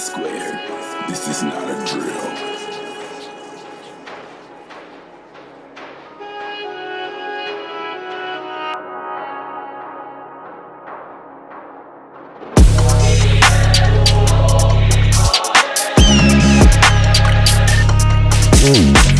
squared. This is not a drill. Hmm.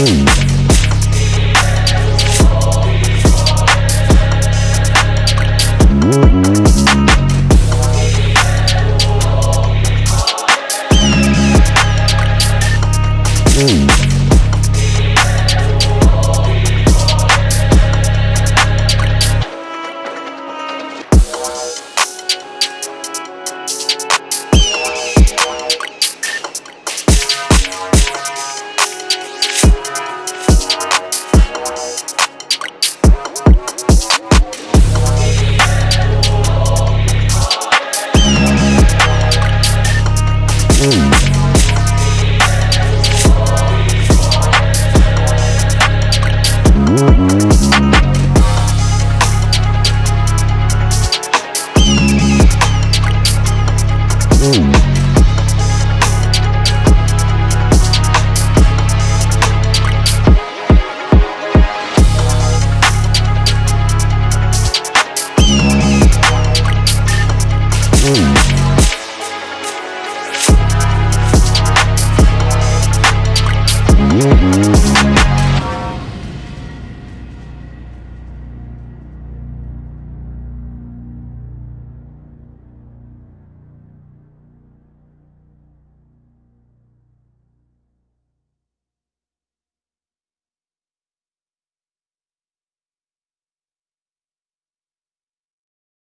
Mm-hmm.